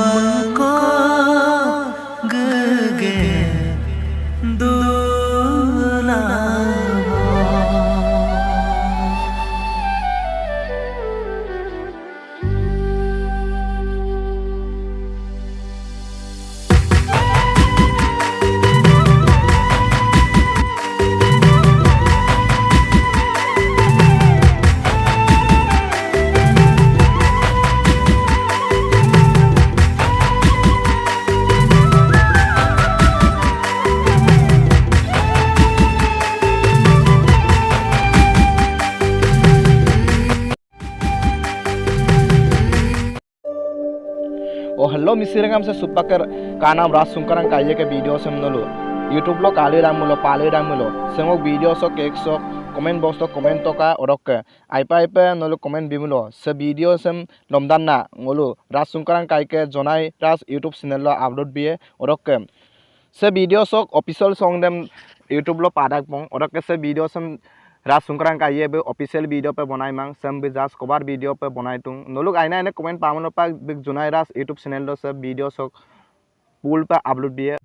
मको गगे दो ఓ హలో మిస్సిరంగం సార్ సుబ్బకర్ కానాం రాజ్ సుంకరం కయ్యక వీడియోస్ ఎమ్నలు యూట్యూబ్లో కాళీరాములు పాళీరాములు సెమో వీడియోస్ కేక్స్ కమెంట్ బాక్స్ తో కమెంట్ తోకా ఒక అయిపో అయిపోయి నలు కమెంట్ బిములు సె వీడియోస్ ఎం లొమ్దాన్నా నలు రాజ్ సుంకరం కాయక జనాయ్ రాజ్ యూట్యూబ్ చానెల్లో అప్లోడ్ బియే ఒక సె వీడియోస్ ఒక అఫిసల్ సాంగ్ దెమ్ యూట్యూబ్లో పాడాక్ పోం ఒక సె వీడియోస్ ఎం राज सुंकरान का ये भी ऑफिशियल वीडियो पे बनाई मांग सम भी जास कबार वीडियो पे बनाई तुम नो लोग आईना इन्हें कमेंट पावन पा जुनाई रास यूट्यूब चैनल सब वीडियो सब पुल पे अपलोड है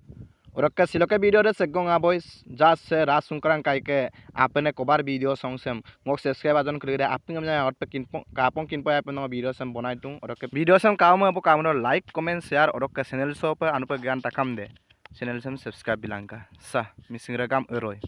और के वीडियो रे सेगोंग आ बॉयस जास से राज सुंकरान का के आपने कबार वीडियो सॉन्ग सेम मोक सब्सक्राइब आजन कर आप मैं और पे किन कापों किन पे आपने वीडियो सेम बनाई तुम और अक्का वीडियो सेम काम में काम लाइक कमेंट शेयर और अक्का चैनल सो पे अनुप ज्ञान तकम दे चैनल सेम सब्सक्राइब बिलांगा सा मिसिंग रे काम एरोय